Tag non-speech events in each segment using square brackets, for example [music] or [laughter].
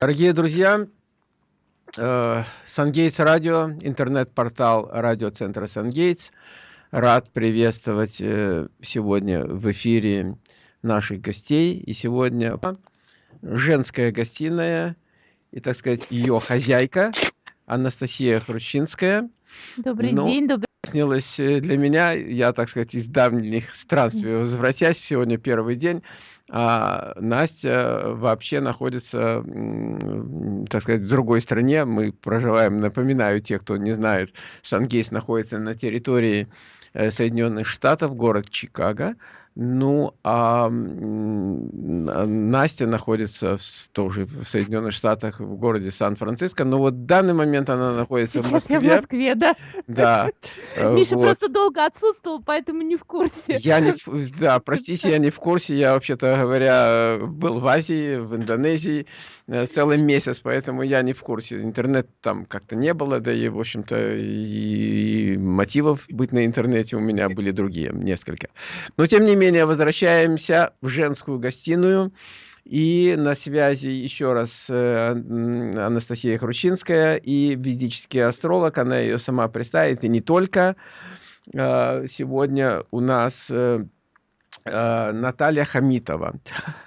Дорогие друзья, э, Сангейтс Радио, интернет-портал радиоцентра Сангейтс. Рад приветствовать э, сегодня в эфире наших гостей. И сегодня женская гостиная и, так сказать, ее хозяйка Анастасия Хрущинская. Добрый ну, день, добрый снилось э, для меня, я, так сказать, из давних странствий возвратясь, сегодня первый день, а Настя вообще находится, так сказать, в другой стране. Мы проживаем, напоминаю, те, кто не знает, Шангейс находится на территории э, Соединенных Штатов, город Чикаго. Ну, а Настя находится в, тоже в Соединенных Штатах, в городе Сан-Франциско. Но вот в данный момент она находится Сейчас в Москве. Я в Москве, да. Да. [laughs] Миша вот. просто долго отсутствовал, поэтому не в курсе. Я не, [laughs] да, простите, я не в курсе. Я, вообще-то говоря, был в Азии, в Индонезии э, целый месяц, поэтому я не в курсе. Интернет там как-то не было, да и, в общем-то, и мотивов быть на интернете у меня были другие, несколько. Но, тем не менее, менее, возвращаемся в женскую гостиную. И на связи еще раз э, Анастасия Хрущинская и ведический астролог. Она ее сама представит, и не только. Э, сегодня у нас э, Наталья Хамитова.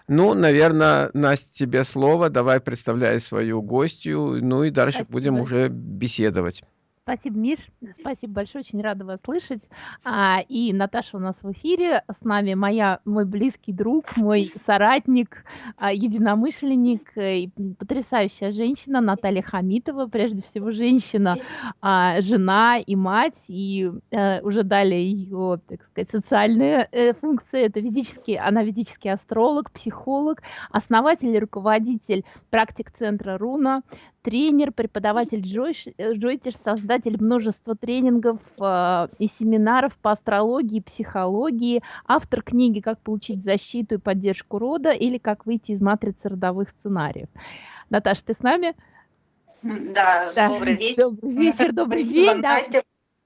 Ну, наверное, Настя, тебе слово. Давай представляй свою гостью. Ну и дальше Спасибо. будем уже беседовать. Спасибо, Миш. Спасибо большое, очень рада вас слышать. А, и Наташа у нас в эфире. С нами моя, мой близкий друг, мой соратник, а, единомышленник, э, и потрясающая женщина Наталья Хамитова. Прежде всего, женщина, а, жена и мать. И а, уже далее ее, так сказать, социальные э, функции. Это ведический, она ведический астролог, психолог, основатель и руководитель практик-центра Руна, тренер, преподаватель э, Джойтиш, создатель множества тренингов э, и семинаров по астрологии, психологии, автор книги «Как получить защиту и поддержку рода» или «Как выйти из матрицы родовых сценариев». Наташа, ты с нами? Да, да. добрый вечер. Добрый вечер, добрый день. Да.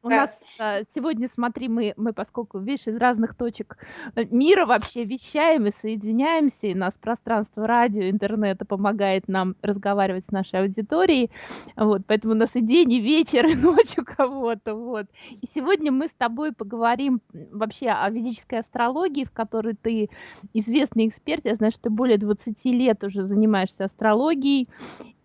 У нас а, сегодня, смотри, мы, мы, поскольку, видишь, из разных точек э, мира вообще вещаем и соединяемся, и нас пространство радио, интернета помогает нам разговаривать с нашей аудиторией, вот, поэтому у нас и день, и вечер, и [laughs] ночь у кого-то, вот. И сегодня мы с тобой поговорим вообще о ведической астрологии, в которой ты известный эксперт, я знаю, что ты более 20 лет уже занимаешься астрологией,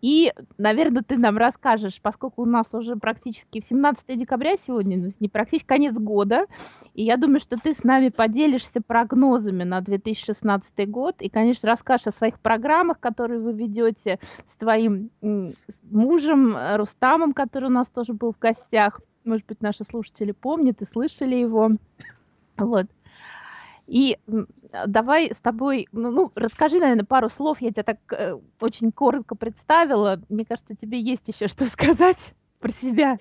и, наверное, ты нам расскажешь, поскольку у нас уже практически 17 декабря сегодня, ну, не практически конец года, и я думаю, что ты с нами поделишься прогнозами на 2016 год, и, конечно, расскажешь о своих программах, которые вы ведете с твоим мужем Рустамом, который у нас тоже был в гостях. Может быть, наши слушатели помнят и слышали его. Вот. И давай с тобой, ну, ну, расскажи, наверное, пару слов. Я тебя так э, очень коротко представила. Мне кажется, тебе есть еще что сказать [laughs] про себя.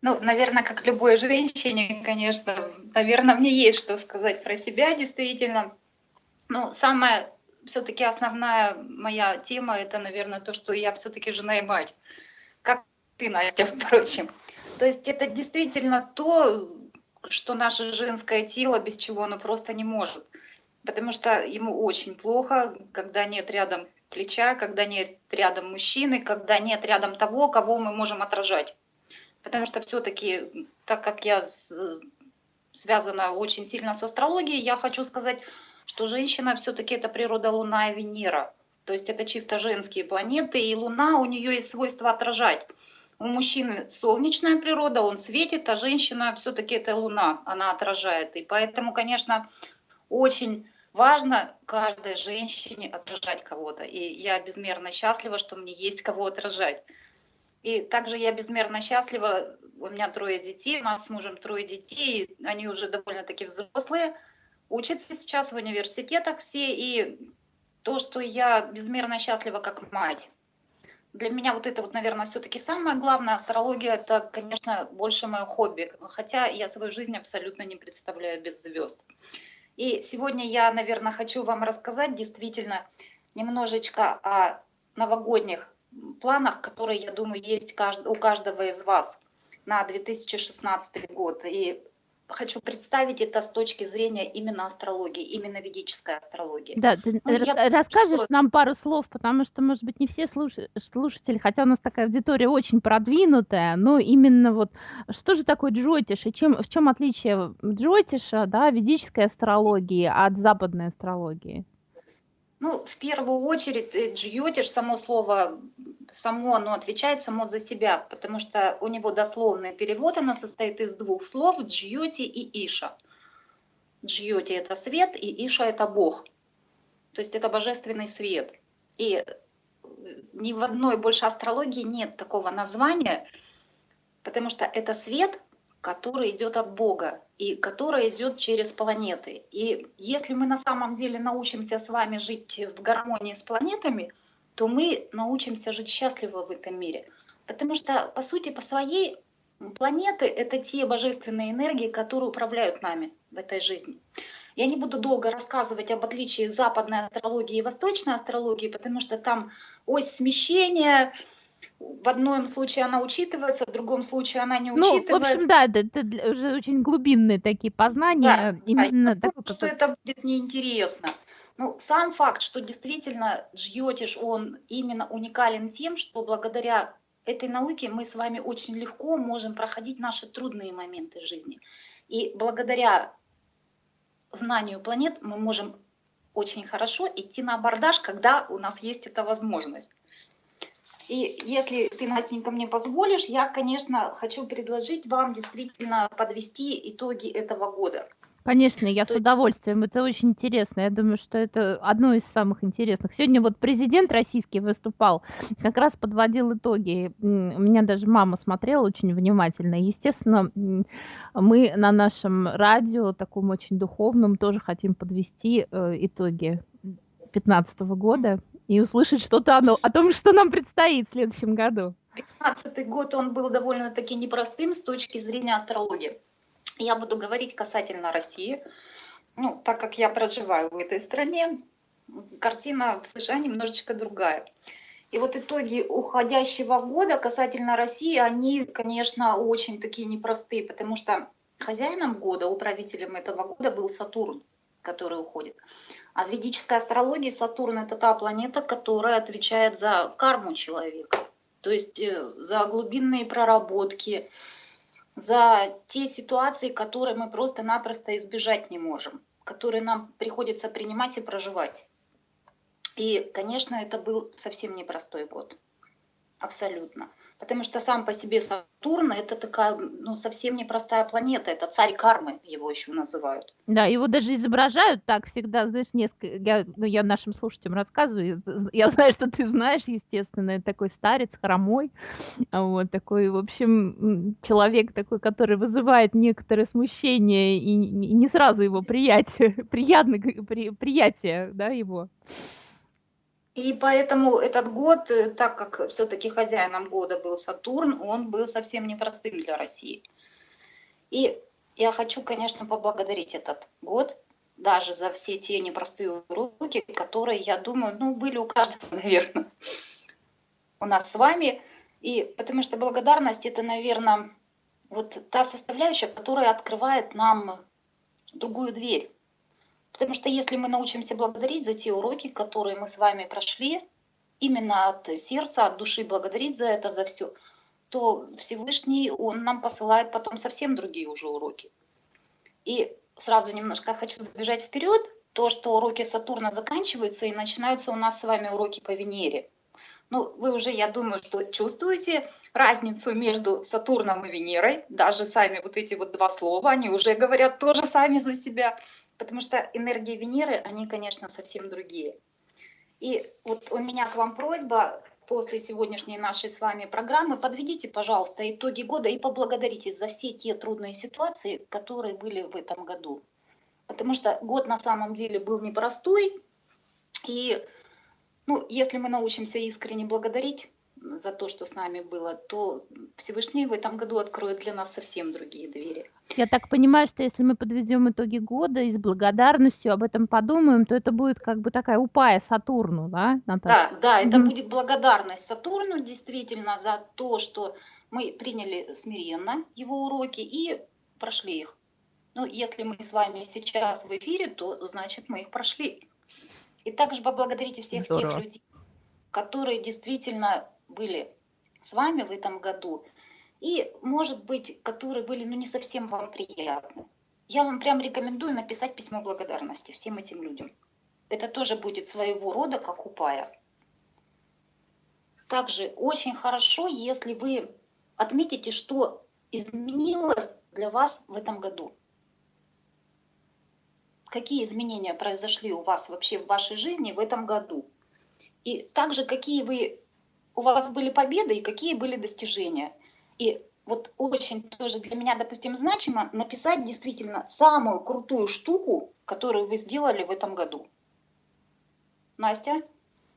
Ну, наверное, как любой женщине, конечно, наверное, мне есть что сказать про себя, действительно. Ну, самая все-таки основная моя тема, это, наверное, то, что я все-таки жена и мать. Как ты, Настя, [laughs] впрочем. То есть это действительно то, что наше женское тело, без чего оно просто не может. Потому что ему очень плохо, когда нет рядом плеча, когда нет рядом мужчины, когда нет рядом того, кого мы можем отражать. Потому что все-таки, так как я связана очень сильно с астрологией, я хочу сказать, что женщина все-таки это природа Луна и Венера. То есть это чисто женские планеты, и Луна у нее есть свойство отражать. У мужчины солнечная природа, он светит, а женщина все-таки это луна, она отражает. И поэтому, конечно, очень важно каждой женщине отражать кого-то. И я безмерно счастлива, что мне есть кого отражать. И также я безмерно счастлива, у меня трое детей, у нас с мужем трое детей, они уже довольно-таки взрослые, учатся сейчас в университетах все, и то, что я безмерно счастлива как мать, для меня вот это вот, наверное, все-таки самое главное. Астрология это, конечно, больше мое хобби. Хотя я свою жизнь абсолютно не представляю без звезд. И сегодня я, наверное, хочу вам рассказать действительно немножечко о новогодних планах, которые, я думаю, есть у каждого из вас на 2016 год. И хочу представить это с точки зрения именно астрологии, именно ведической астрологии. Да, ты ну, я... расскажешь что... нам пару слов, потому что, может быть, не все слуш... слушатели, хотя у нас такая аудитория очень продвинутая, но именно вот что же такое джотиш и чем, в чем отличие джотиша, да, ведической астрологии от западной астрологии? Ну, в первую очередь, э, джьотиш, само слово, само оно отвечает само за себя, потому что у него дословный перевод, оно состоит из двух слов, джьоти и иша. Джьоти – это свет, и иша – это Бог. То есть это божественный свет. И э, ни в одной больше астрологии нет такого названия, потому что это свет, который идет от Бога и который идет через планеты. И если мы на самом деле научимся с вами жить в гармонии с планетами, то мы научимся жить счастливо в этом мире. Потому что, по сути, по своей планеты — это те божественные энергии, которые управляют нами в этой жизни. Я не буду долго рассказывать об отличии западной астрологии и восточной астрологии, потому что там ось смещения, в одном случае она учитывается, в другом случае она не учитывается. Ну, в общем, да, это, это уже очень глубинные такие познания. Да, именно да, такой, что это будет неинтересно. Ну, сам факт, что действительно Джьотиш, он именно уникален тем, что благодаря этой науке мы с вами очень легко можем проходить наши трудные моменты жизни. И благодаря знанию планет мы можем очень хорошо идти на абордаж, когда у нас есть эта возможность. И если ты, Настенька, мне позволишь, я, конечно, хочу предложить вам действительно подвести итоги этого года. Конечно, я То с удовольствием. Это очень интересно. Я думаю, что это одно из самых интересных. Сегодня вот президент российский выступал, как раз подводил итоги. У меня даже мама смотрела очень внимательно. Естественно, мы на нашем радио, таком очень духовном, тоже хотим подвести э, итоги 2015 года и услышать что-то о, о том, что нам предстоит в следующем году. 2015 год, он был довольно-таки непростым с точки зрения астрологии. Я буду говорить касательно России. Ну, так как я проживаю в этой стране, картина в США немножечко другая. И вот итоги уходящего года касательно России, они, конечно, очень такие непростые, потому что хозяином года, управителем этого года был Сатурн, который уходит. А в ведической астрологии Сатурн – это та планета, которая отвечает за карму человека, то есть э, за глубинные проработки, за те ситуации, которые мы просто-напросто избежать не можем, которые нам приходится принимать и проживать. И, конечно, это был совсем непростой год. Абсолютно. Потому что сам по себе Сатурн это такая, ну, совсем непростая планета. Это царь кармы, его еще называют. Да, его даже изображают так всегда, знаешь, несколько. Я, ну, я нашим слушателям рассказываю. Я знаю, что ты знаешь, естественно, такой старец, хромой. Вот такой, в общем, человек такой, который вызывает некоторое смущение и не сразу его приятие, [laughs] приятно, при, приятие, да, его. И поэтому этот год, э, так как все-таки хозяином года был Сатурн, он был совсем непростым для России. И я хочу, конечно, поблагодарить этот год, даже за все те непростые уроки, которые, я думаю, ну, были у каждого, [laughs] наверное, у нас с вами. И потому что благодарность это, наверное, вот та составляющая, которая открывает нам другую дверь Потому что если мы научимся благодарить за те уроки, которые мы с вами прошли, именно от сердца, от души благодарить за это, за все, то Всевышний, Он нам посылает потом совсем другие уже уроки. И сразу немножко хочу забежать вперед, то, что уроки Сатурна заканчиваются и начинаются у нас с вами уроки по Венере. Ну, вы уже, я думаю, что чувствуете разницу между Сатурном и Венерой. Даже сами вот эти вот два слова, они уже говорят тоже сами за себя потому что энергии Венеры, они, конечно, совсем другие. И вот у меня к вам просьба после сегодняшней нашей с вами программы, подведите, пожалуйста, итоги года и поблагодарите за все те трудные ситуации, которые были в этом году. Потому что год на самом деле был непростой, и ну, если мы научимся искренне благодарить, за то, что с нами было, то Всевышний в этом году откроет для нас совсем другие двери. Я так понимаю, что если мы подведем итоги года и с благодарностью об этом подумаем, то это будет как бы такая упая Сатурну, да, Наталья? Да, да, это mm-hmm. будет благодарность Сатурну действительно за то, что мы приняли смиренно его уроки и прошли их. Ну, если мы с вами сейчас в эфире, то значит мы их прошли. И также поблагодарите всех Здорово. тех людей, которые действительно были с вами в этом году, и, может быть, которые были ну, не совсем вам приятны. Я вам прям рекомендую написать письмо благодарности всем этим людям. Это тоже будет своего рода как упая. Также очень хорошо, если вы отметите, что изменилось для вас в этом году. Какие изменения произошли у вас вообще в вашей жизни в этом году? И также какие вы, у вас были победы и какие были достижения. И вот очень тоже для меня, допустим, значимо написать действительно самую крутую штуку, которую вы сделали в этом году. Настя?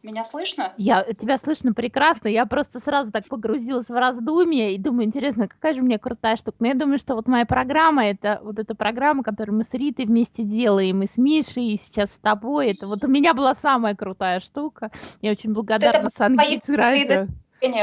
Меня слышно? Я, тебя слышно прекрасно. Я просто сразу так погрузилась в раздумье и думаю, интересно, какая же у меня крутая штука. Но я думаю, что вот моя программа, это вот эта программа, которую мы с Ритой вместе делаем, и с Мишей, и сейчас с тобой, это вот у меня была самая крутая штука. Я очень благодарна вот Сангице Райта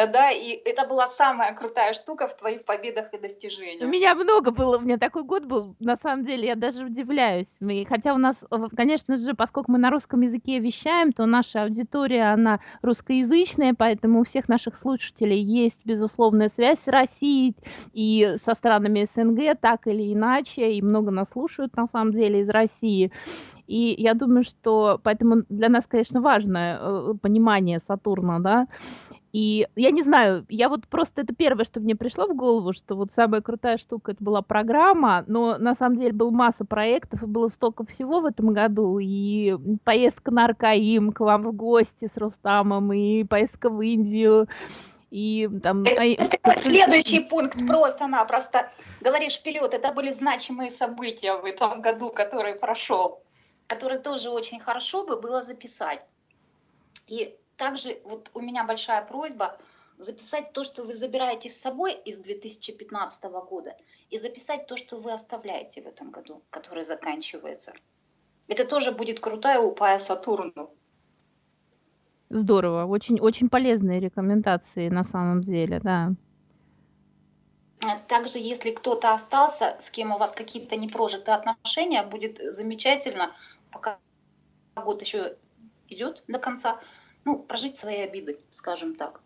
да, и это была самая крутая штука в твоих победах и достижениях. У меня много было, у меня такой год был, на самом деле, я даже удивляюсь. Мы, хотя у нас, конечно же, поскольку мы на русском языке вещаем, то наша аудитория, она русскоязычная, поэтому у всех наших слушателей есть безусловная связь с Россией и со странами СНГ, так или иначе, и много нас слушают, на самом деле, из России. И я думаю, что поэтому для нас, конечно, важно э, понимание Сатурна, да, и я не знаю, я вот просто это первое, что мне пришло в голову, что вот самая крутая штука это была программа, но на самом деле была масса проектов, и было столько всего в этом году, и поездка на Аркаим к вам в гости с Рустамом, и поездка в Индию, и там... Это, это следующий пункт просто-напросто. Говоришь вперед, это были значимые события в этом году, который прошел, которые тоже очень хорошо бы было записать. И также вот у меня большая просьба записать то, что вы забираете с собой из 2015 года, и записать то, что вы оставляете в этом году, который заканчивается. Это тоже будет крутая упая Сатурну. Здорово, очень, очень полезные рекомендации на самом деле, да. Также, если кто-то остался, с кем у вас какие-то непрожитые отношения, будет замечательно, пока год еще идет до конца, ну, прожить свои обиды, скажем так.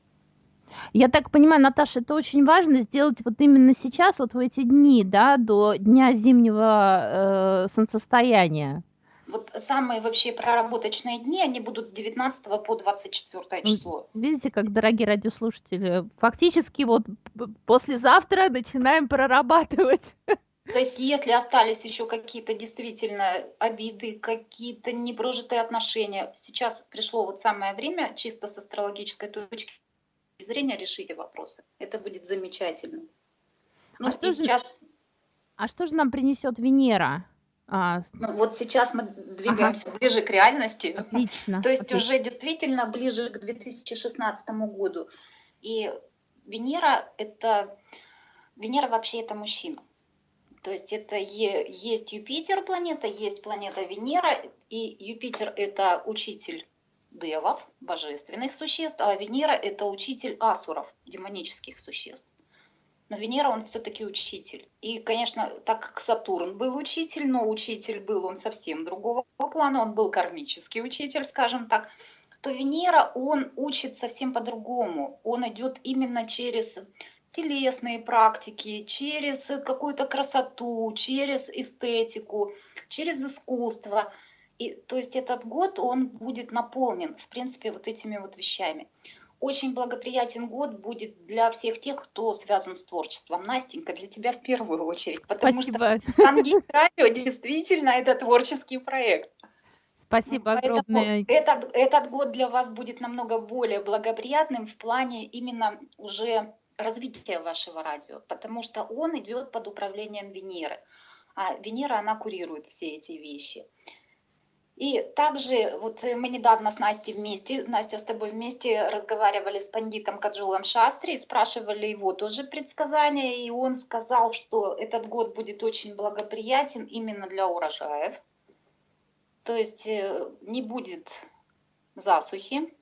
Я так понимаю, Наташа, это очень важно сделать вот именно сейчас, вот в эти дни, да, до дня зимнего э, солнцестояния. Вот самые вообще проработочные дни, они будут с 19 по 24 число. Видите, как, дорогие радиослушатели, фактически вот послезавтра начинаем прорабатывать [laughs] то есть, если остались еще какие-то действительно обиды, какие-то непрожитые отношения, сейчас пришло вот самое время чисто с астрологической точки зрения решить вопросы. Это будет замечательно. Ну, а, что же, сейчас... а что же нам принесет Венера? А... Ну, вот сейчас мы двигаемся ага. ближе к реальности. Отлично. То есть отлично. уже действительно ближе к 2016 году. И Венера это Венера вообще это мужчина. То есть это есть Юпитер планета, есть планета Венера, и Юпитер это учитель девов, божественных существ, а Венера это учитель асуров, демонических существ. Но Венера он все-таки учитель. И, конечно, так как Сатурн был учитель, но учитель был он совсем другого плана, он был кармический учитель, скажем так, то Венера он учит совсем по-другому. Он идет именно через телесные практики, через какую-то красоту, через эстетику, через искусство. И, то есть этот год, он будет наполнен, в принципе, вот этими вот вещами. Очень благоприятен год будет для всех тех, кто связан с творчеством. Настенька, для тебя в первую очередь, потому Спасибо. что Стангейт Радио действительно это творческий проект. Спасибо огромное. Этот, этот год для вас будет намного более благоприятным в плане именно уже развития вашего радио, потому что он идет под управлением Венеры. А Венера, она курирует все эти вещи. И также вот мы недавно с Настей вместе, Настя с тобой вместе разговаривали с пандитом Каджулом Шастри, спрашивали его тоже предсказания, и он сказал, что этот год будет очень благоприятен именно для урожаев. То есть э, не будет засухи,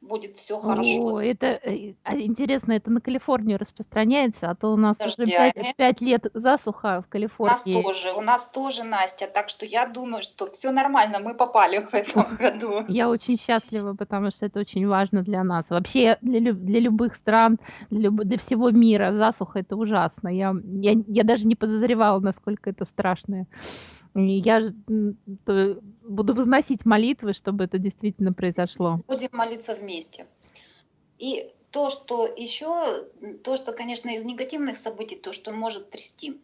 будет все хорошо. О, это э, а интересно, это на Калифорнию распространяется, а то у нас уже пять, дождями. пять лет засуха в У нас Калифорнии. тоже, у нас тоже, Настя, так что я думаю, что все нормально, мы попали [laughs] в этом [laughs] году. Я очень счастлива, потому что это очень важно для нас. Вообще для, для любых стран, для, люб- для всего мира засуха это ужасно. Я, я, я даже не подозревала, насколько это страшно. Я буду возносить молитвы, чтобы это действительно произошло. Будем молиться вместе. И то, что еще, то, что, конечно, из негативных событий, то, что может трясти.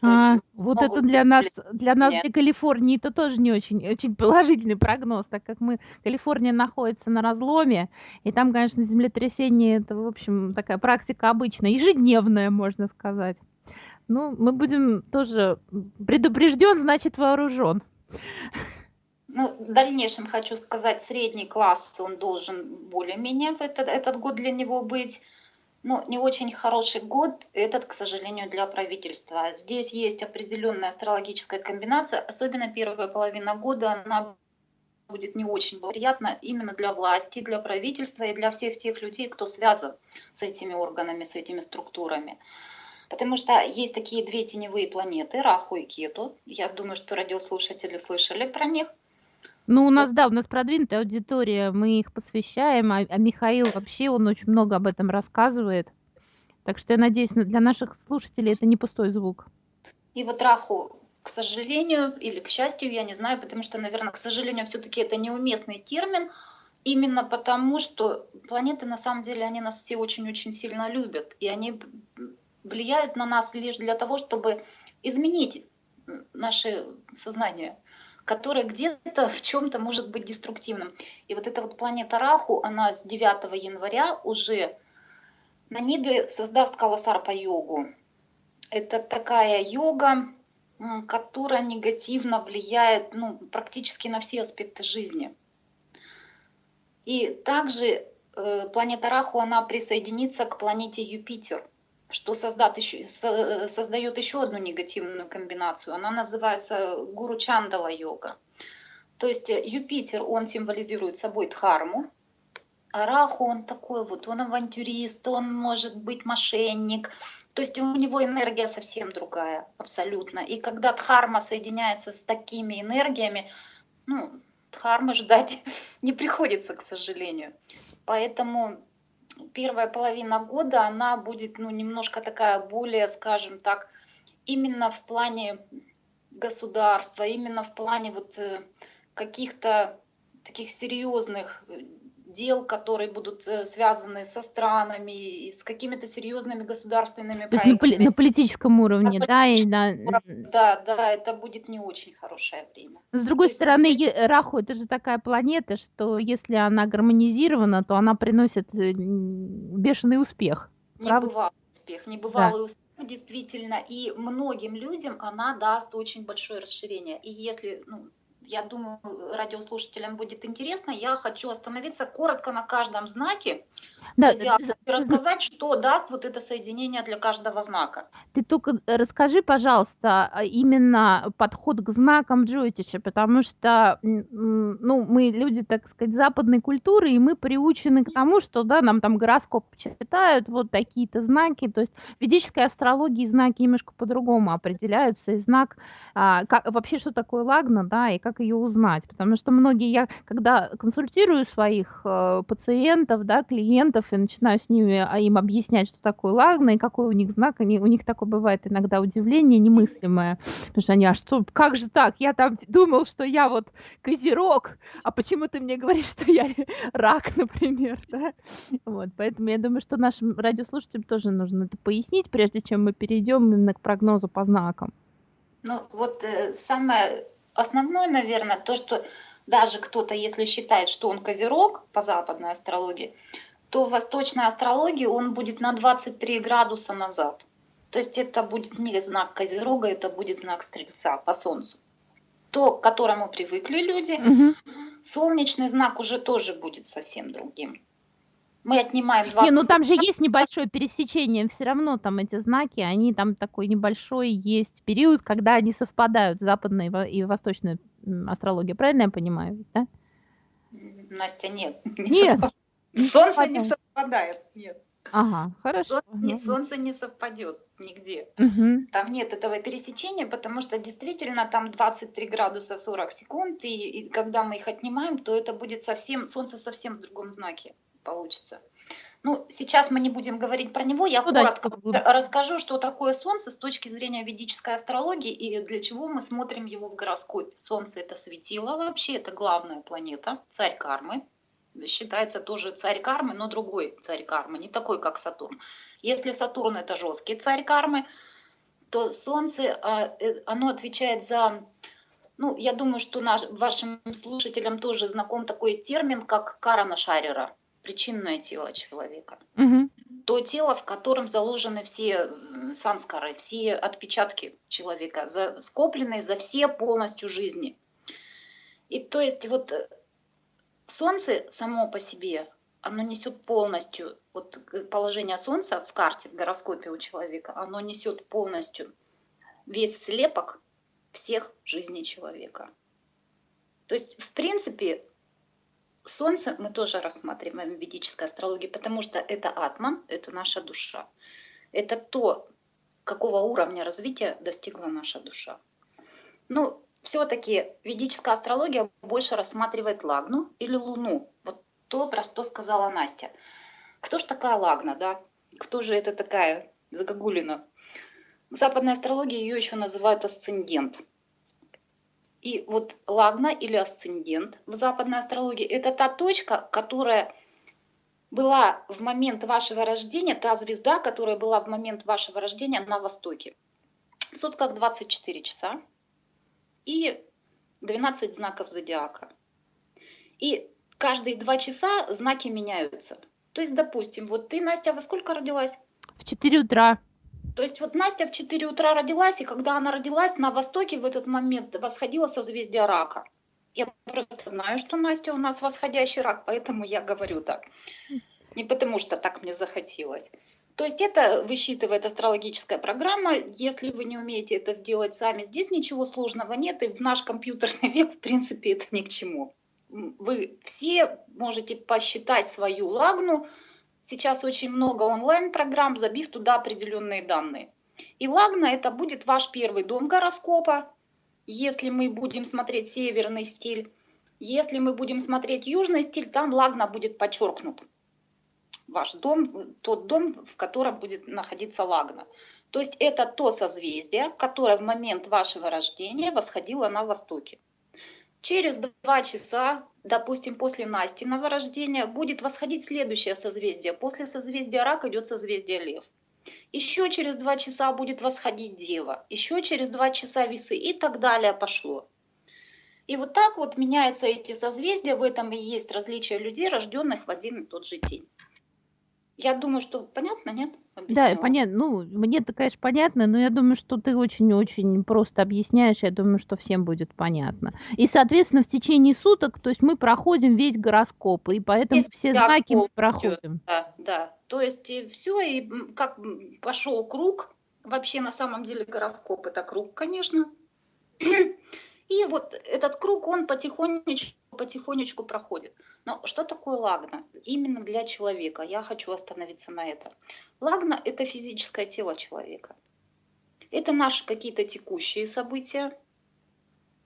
То есть А, вот это для нас, для нас, для Калифорнии, это тоже не очень, очень положительный прогноз, так как мы, Калифорния находится на разломе, и там, конечно, землетрясение, это, в общем, такая практика обычная, ежедневная, можно сказать. Ну, мы будем тоже предупрежден, значит вооружен. Ну, в дальнейшем хочу сказать, средний класс, он должен более-менее в этот, этот год для него быть. Ну, не очень хороший год, этот, к сожалению, для правительства. Здесь есть определенная астрологическая комбинация, особенно первая половина года, она будет не очень благоприятна именно для власти, для правительства и для всех тех людей, кто связан с этими органами, с этими структурами. Потому что есть такие две теневые планеты, Раху и Кету. Я думаю, что радиослушатели слышали про них. Ну, у нас, да, у нас продвинутая аудитория, мы их посвящаем, а, а Михаил вообще, он очень много об этом рассказывает. Так что я надеюсь, на- для наших слушателей это не пустой звук. И вот Раху, к сожалению, или к счастью, я не знаю, потому что, наверное, к сожалению, все-таки это неуместный термин, именно потому что планеты, на самом деле, они нас все очень-очень сильно любят, и они влияют на нас лишь для того, чтобы изменить наше сознание, которое где-то в чем-то может быть деструктивным. И вот эта вот планета Раху, она с 9 января уже на небе создаст Каласарпа йогу. Это такая йога, которая негативно влияет ну, практически на все аспекты жизни. И также э, планета Раху, она присоединится к планете Юпитер, что создат еще, со- создает еще одну негативную комбинацию. Она называется Гуру Чандала йога. То есть э, Юпитер, он символизирует собой Дхарму, а Раху, он такой вот, он авантюрист, он может быть мошенник. То есть у него энергия совсем другая, абсолютно. И когда Дхарма соединяется с такими энергиями, ну, Дхармы ждать [laughs] не приходится, к сожалению. Поэтому первая половина года, она будет, ну, немножко такая более, скажем так, именно в плане государства, именно в плане вот э, каких-то таких серьезных э, дел, которые будут э, связаны со странами с какими-то серьезными государственными То есть на, поли- проектами. на политическом уровне, да, и на... Да, да, это будет не очень хорошее время. С другой То есть стороны, здесь- е- Раху это же такая планета, что если она гармонизирована, то она приносит э, бешеный успех. Правда? Небывалый успех, небывалый успех действительно, и многим людям она даст очень большое расширение. И если, ну, я думаю, радиослушателям будет интересно, я хочу остановиться коротко на каждом знаке Да, зодиака и рассказать, что даст вот это соединение для каждого знака. Ты только расскажи, пожалуйста, а, именно подход к знакам Джойтиша, потому что, ну, мы люди, так сказать, западной культуры, и мы приучены к тому, что, да, нам там гороскоп читают, вот такие-то знаки, то есть в ведической астрологии знаки немножко по-другому определяются, и знак, а, как, вообще, что такое лагна, да, и как ее узнать, потому что многие, я когда консультирую своих э, пациентов, да, клиентов, и начинаю с ними а, им объяснять, что такое лагна и какой у них знак, они, у них такое бывает иногда удивление немыслимое, потому что они, а что, как же так, я там думал, что я вот козерог, а почему ты мне говоришь, что я [laughs] рак, например, [laughs] да? Вот, поэтому я думаю, что нашим радиослушателям тоже нужно это пояснить, прежде чем мы перейдем именно к прогнозу по знакам. Ну, вот э, самое основное, наверное, то, что даже кто-то, если считает, что он козерог по западной астрологии, то в восточной астрологии он будет на 23 градуса назад. То есть это будет не знак козерога, это будет знак стрельца по солнцу. То, к которому привыкли люди, Мгм. солнечный знак уже тоже будет совсем другим. Мы отнимаем Не, 20 ну там же есть небольшое пересечение, все равно там эти знаки, они там такой небольшой есть период, когда они совпадают, западная и во- и восточная астрология, правильно я понимаю, да? Настя, нет. не Нет. совпадает. Солнце не совпадает, нет. Ага, хорошо. Солнце не, солнце не совпадет нигде. Мгм. Там нет этого пересечения, потому что действительно там 23 градуса 40 секунд, и, и когда мы их отнимаем, то это будет совсем, солнце совсем в другом знаке получится. Ну, сейчас мы не будем говорить про него, я Ну коротко расскажу, что такое Солнце с точки зрения ведической астрологии и для чего мы смотрим его в гороскопе. Солнце это светило вообще, это главная планета, царь кармы. Считается тоже царь кармы, но другой царь кармы, не такой, как Сатурн. Если Сатурн это жесткий царь кармы, то Солнце, а, э, оно отвечает за ну, я думаю, что наш, вашим слушателям тоже знаком такой термин, как карана шарера, причинное тело человека. Мгм. То тело, в котором заложены все санскары, все отпечатки человека, за, скопленные за все полностью жизни. И то есть вот э, Солнце само по себе, оно несет полностью, вот положение Солнца в карте, в гороскопе у человека, оно несет полностью весь слепок всех жизней человека. То есть, в принципе, Солнце мы тоже рассматриваем в ведической астрологии, потому что это атман, это наша душа. Это то, какого уровня развития достигла наша душа. Ну, все-таки ведическая астрология больше рассматривает Лагну или Луну. Вот то, про что сказала Настя. Кто же такая Лагна, да? Кто же это такая загогулина? В западной астрологии ее еще называют асцендент. И вот лагна или асцендент в западной астрологии – это та точка, которая была в момент вашего рождения, та звезда, которая была в момент вашего рождения на востоке. В сутках 24 часа и 12 знаков зодиака. И каждые два часа знаки меняются. То есть, допустим, вот ты, Настя, во сколько родилась? В 4 утра. То есть вот Настя в 4 утра родилась, и когда она родилась, на востоке в этот момент восходило созвездие рака. Я просто знаю, что Настя у нас восходящий рак, поэтому я говорю так. Не потому что так мне захотелось. То есть это высчитывает астрологическая программа. Если вы не умеете это сделать сами, здесь ничего сложного нет. И в наш компьютерный [laughs] век, в принципе, это ни к чему. Вы все можете посчитать свою лагну. Сейчас очень много онлайн-программ, забив туда определенные данные. И лагна это будет ваш первый дом гороскопа, если мы будем смотреть северный стиль. Если мы будем смотреть южный стиль, там лагна будет подчеркнут ваш дом, тот дом, в котором будет находиться лагна. То есть это то созвездие, которое в момент вашего рождения восходило на востоке. Через два часа, допустим, после Настиного рождения, будет восходить следующее созвездие. После созвездия Рак идет созвездие Лев. Еще через два часа будет восходить Дева. Еще через два часа Весы и так далее пошло. И вот так вот меняются эти созвездия. В этом и есть различие людей, рожденных в один и тот же день. Я думаю, что понятно, нет? Да, Объяснила. понятно. Ну, мне-то, конечно, понятно, но я думаю, что ты очень-очень просто объясняешь. Я думаю, что всем будет понятно. И, соответственно, в течение суток, то есть мы проходим весь гороскоп, и поэтому Весь все знаки мы проходим. Да, да. То есть все, и м, как м, пошел круг, вообще на самом деле гороскоп это круг, конечно. [clears throat] И вот этот круг, он потихонечку, потихонечку проходит. Но что такое лагна? Именно для человека. Я хочу остановиться на этом. Лагна – это физическое тело человека. Это наши какие-то текущие события.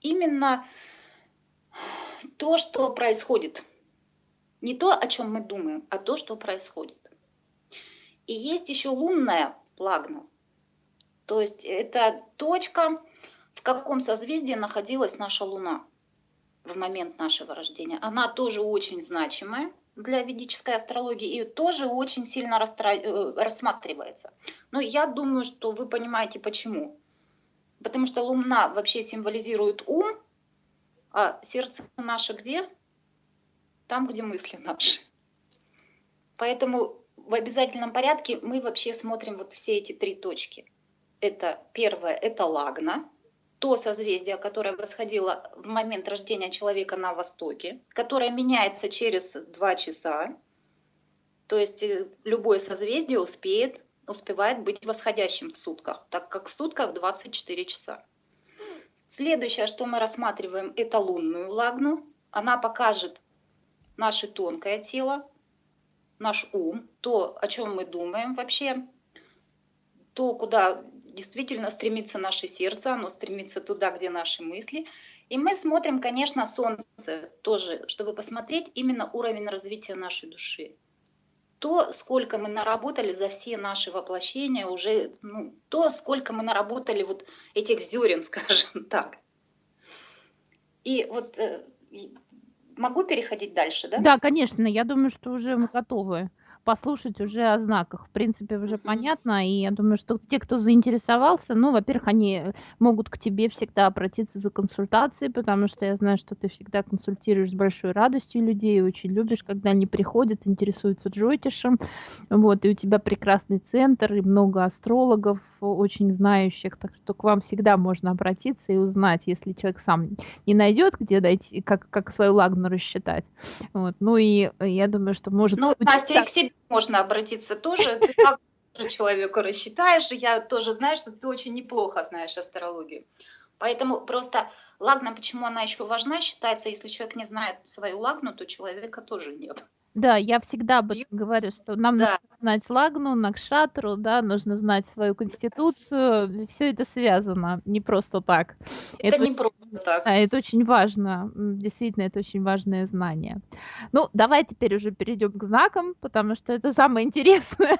Именно то, что происходит. Не то, о чем мы думаем, а то, что происходит. И есть еще лунная лагна. То есть это точка, в каком созвездии находилась наша Луна в момент нашего рождения. Она тоже очень значимая для ведической астрологии и тоже очень сильно э, рассматривается. Но я думаю, что вы понимаете почему. Потому что Луна вообще символизирует ум, а сердце наше где? Там, где мысли наши. Поэтому в обязательном порядке мы вообще смотрим вот все эти три точки. Это первое, это лагна, то созвездие, которое восходило в момент рождения человека на Востоке, которое меняется через два часа. То есть э, любое созвездие успеет, успевает быть восходящим в сутках, так как в сутках 24 часа. Следующее, что мы рассматриваем, это лунную лагну. Она покажет наше тонкое тело. наш ум, то, о чем мы думаем вообще, то, куда действительно стремится наше сердце, оно стремится туда, где наши мысли. И мы смотрим, конечно, Солнце тоже, чтобы посмотреть именно уровень развития нашей души. То, сколько мы наработали за все наши воплощения, уже, ну, то, сколько мы наработали вот этих зерен, [laughs] скажем так. И вот э, могу переходить дальше, да? Да, конечно, я думаю, что уже мы готовы послушать уже о знаках. В принципе, уже понятно, и я думаю, что те, кто заинтересовался, ну, во-первых, они могут к тебе всегда обратиться за консультацией, потому что я знаю, что ты всегда консультируешь с большой радостью людей, очень любишь, когда они приходят, интересуются джойтишем, вот, и у тебя прекрасный центр, и много астрологов, очень знающих, так что к вам всегда можно обратиться и узнать, если человек сам не найдет, где дойти, как, как свою лагну рассчитать. Вот. Ну и я думаю, что может... Ну, Настя, и к тебе можно обратиться тоже. Ты как человеку рассчитаешь, и я тоже знаю, что ты очень неплохо знаешь астрологию. Поэтому просто лагна, почему она еще важна, считается, если человек не знает свою лагну, то человека тоже нет. Да, я всегда об этом говорю, что нам да. нужно знать лагну, накшатру, да, нужно знать свою конституцию, все это связано, не просто так. Это, это не очень, просто так. Да, это очень важно, действительно, это очень важное знание. Ну, давай теперь уже перейдем к знакам, потому что это самое интересное.